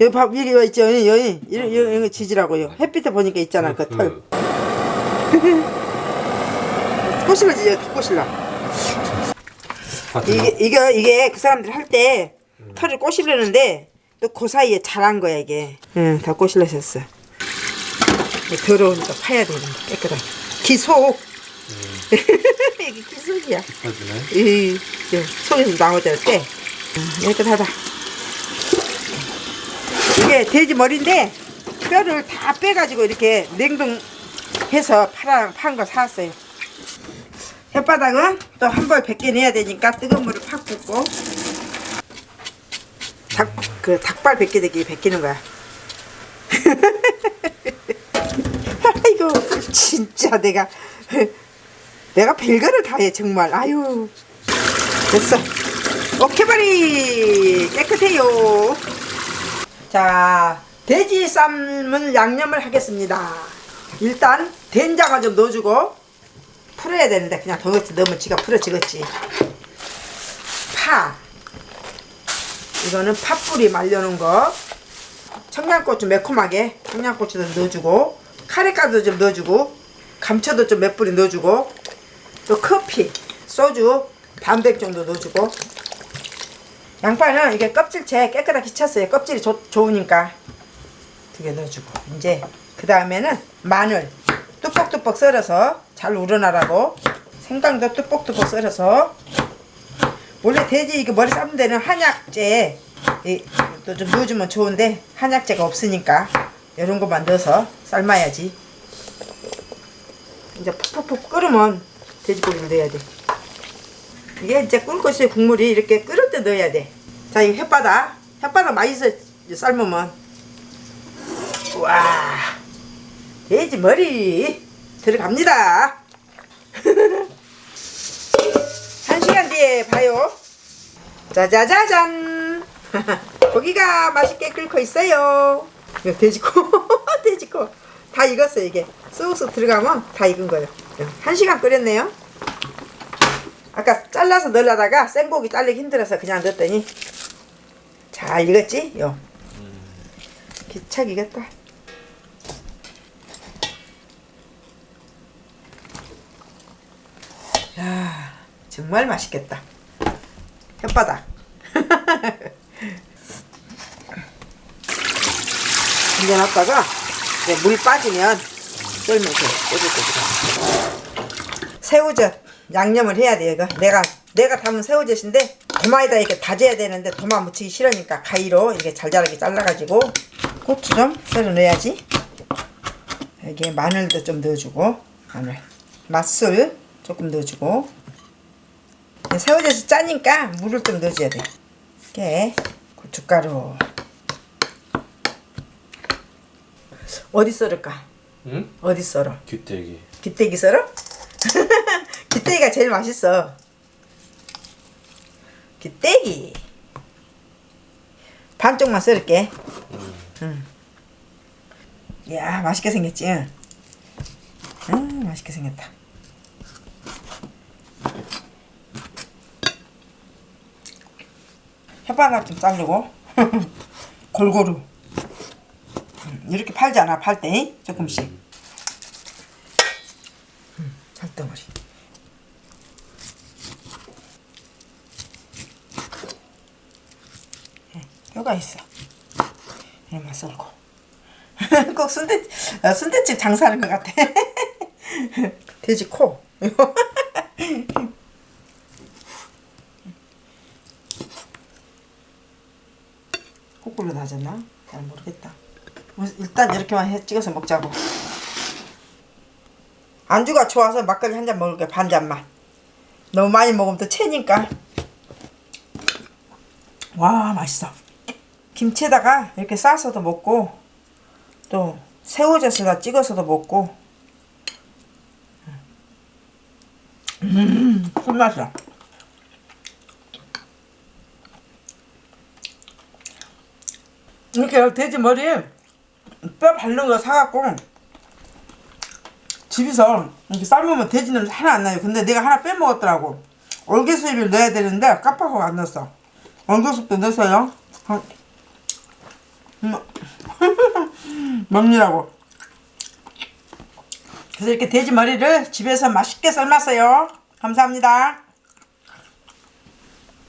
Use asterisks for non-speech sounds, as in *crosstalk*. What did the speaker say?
여기 봐 여기 와 있죠? 여기 여기. 여기 여기, 여기 지지라고요. 햇빛에 보니까 있잖아 그 털. 꼬실러 지죠 꼬실러 이게 이게 이게 그 사람들 할 때 털을 꼬실르는데 또 그 사이에 잘한 거야 이게. 응다 꼬실러졌어. 더러우니까 파야 되는데 깨끗하게. 기속. *laughs* 이게 기속이야. 이 속에서 나오잖아 때. 음, 깨끗하다 이게 돼지 머리인데 뼈를 다 빼가지고 이렇게 냉동해서 팔아 판거 사왔어요. 혓바닥은 또 한 벌 벗겨내야 되니까 뜨거운 물을 팍 붓고 닭, 그 닭발 벗기듯이 벗기는 거야. *laughs* 아이고 진짜 내가 내가 별거를 다 해 정말. 아유 됐어. 오케바리 깨끗해요 자 돼지 삶은 양념을 하겠습니다. 일단 된장을 좀 넣어주고 풀어야 되는데 그냥 도넛 넣으면 지가 풀어지겠지. 파. 이거는 팥뿌리 말려놓은 거. 청양고추 매콤하게 청양고추도 넣어주고 카레가루 좀 넣어주고 감초도 좀 몇 뿌리 넣어주고 또 커피 소주 반백 정도 넣어주고 양파는 이게 껍질째 깨끗하게 쳤어요. 껍질이 좋, 좋으니까. 두 개 넣어주고. 이제 그 다음에는 마늘 뚝뻑뚝뻑 썰어서 잘 우러나라고 생강도 뚝뻑뚝뻑 썰어서 원래 돼지 이거 머리 삶는 데는 한약재 또 좀 넣어주면 좋은데 한약재가 없으니까 이런 것만 넣어서 삶아야지. 이제 푹푹푹 끓으면 돼지고기를 넣어야 돼. 이게 이제 끓고 있어요 국물이 이렇게 끓을 때 넣어야 돼 자이 햇바닥 햇바닥 맛있어 삶으면. 와. 돼지 머리. 들어갑니다. *laughs* 한 시간 뒤에 봐요. 짜자자잔. *laughs* 고기가 맛있게 끓고 있어요. 돼지코 돼지코 *laughs* 다 익었어 이게. 소스 들어가면 다 익은 거예요. 한 시간 끓였네요. 아까 잘라서 넣으려다가 생고기 자르기 힘들어서 그냥 넣었더니 잘 익었지? 요. 기착 익었다 야 정말 맛있겠다. 혓바닥. *laughs* 이제 놨다가 이제 물 빠지면 썰면서 꼬들꼬들 새우젓 양념을 해야 돼 이거. 내가 내가 담은 새우젓인데 도마에다 이렇게 다져야 되는데 도마 묻히기 싫으니까 가위로 이렇게 잘잘하게 잘라가지고 고추 좀 썰어 넣어야지 여기에 마늘도 좀 넣어주고 마늘 맛술 조금 넣어주고 새우젓이 짜니까 물을 좀 넣어줘야 돼 이렇게 고춧가루 어디 썰을까? 응? 어디 썰어? 귀때기. 기대기 썰어? *laughs* 기대기가 제일 맛있어 기대기 반쪽만 썰을게. 응. 이야 맛있게 생겼지? 응. 맛있게 생겼다. 혓바닥 좀 자르고. *laughs* 골고루. 음, 이렇게 팔지 않아 팔 때? 조금씩 음, 살덩어리 예, 뼈가 있어 이만 썰고 *laughs* 꼭 순대 어, 순대집 장사하는 것 같아 *laughs* 돼지 코 *laughs* 거꾸로 나졌나? 잘 모르겠다. 뭐, 일단 이렇게만 해 찍어서 먹자고. 안주가 좋아서 막걸리 한 잔 먹을게 반 잔만. 너무 많이 먹으면 또 체니까. 와 맛있어. 김치에다가 이렇게 싸서도 먹고 또 새우젓에다 찍어서도 먹고. 음, 꿀맛이야. 이렇게 돼지 머리에 뼈 바른 거 사갖고 집에서 이렇게 삶으면 돼지 냄새 하나 안 나요. 근데 내가 하나 빼먹었더라고. 얼개수잎을 넣어야 되는데 깜빡하고 안 넣었어. 얼개수잎도 넣었어요. 한 *laughs* 먹느라고. 그래서 이렇게 돼지 머리를 집에서 맛있게 삶았어요. 감사합니다.